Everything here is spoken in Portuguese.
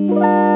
Música